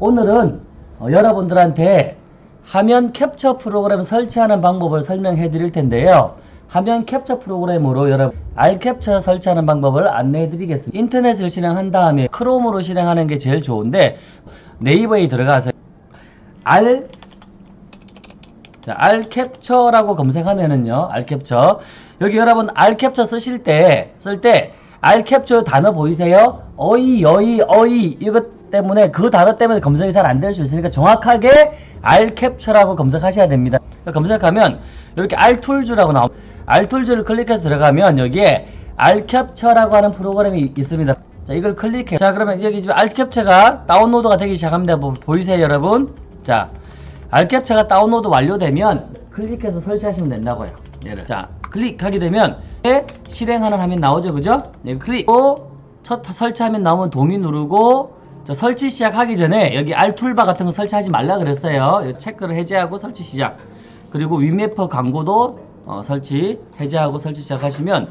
오늘은 어, 여러분들한테 화면 캡처 프로그램 설치하는 방법을 설명해 드릴 텐데요. 화면 캡처 프로그램으로 여러분 알캡처 설치하는 방법을 안내해 드리겠습니다. 인터넷을 실행한 다음에 크롬으로 실행하는 게 제일 좋은데 네이버에 들어가서 알 자, 알캡처라고 검색하면은요. 알캡처. 여기 여러분 알캡처 쓰실 때 쓸 때 알캡처 단어 보이세요? 어이, 여이, 어이 이것 때문에 그 단어 때문에 검색이 잘 안 될 수 있으니까 정확하게 알캡처라고 검색하셔야 됩니다. 검색하면 이렇게 알툴즈라고 나옵니다. 알툴즈를 클릭해서 들어가면 여기에 알캡처라고 하는 프로그램이 있습니다. 자, 이걸 클릭해. 자, 그러면 여기 지금 알캡처가 다운로드가 되기 시작합니다. 보, 보이세요, 여러분? 자, 알캡처가 다운로드 완료되면 클릭해서 설치하시면 된다고요. 얘를. 자, 클릭하게 되면 실행하는 화면 나오죠, 그죠? 네, 클릭. 첫 설치하면 나오면 동의 누르고 자, 설치 시작하기 전에 여기 알툴바 같은 거 설치하지 말라 그랬어요. 체크를 해제하고 설치 시작. 그리고 위메퍼 광고도 어, 설치 해제하고 설치 시작하시면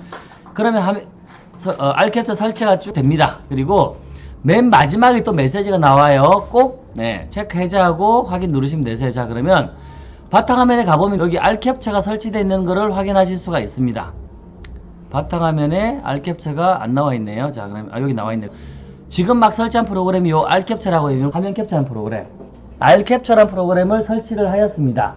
그러면 화면, 서, 어, 알캡처 설치가 쭉 됩니다. 그리고 맨 마지막에 또 메시지가 나와요. 꼭 네, 체크 해제하고 확인 누르시면 되세요. 자 그러면 바탕화면에 가보면 여기 알캡처가 설치되어 있는 것을 확인하실 수가 있습니다. 바탕화면에 알캡처가 안 나와 있네요. 자 그럼 아 여기 나와 있네요. 지금 막 설치한 프로그램이 요 알캡처라고 있는 화면 캡처한 프로그램 알캡처란 프로그램을 설치를 하였습니다.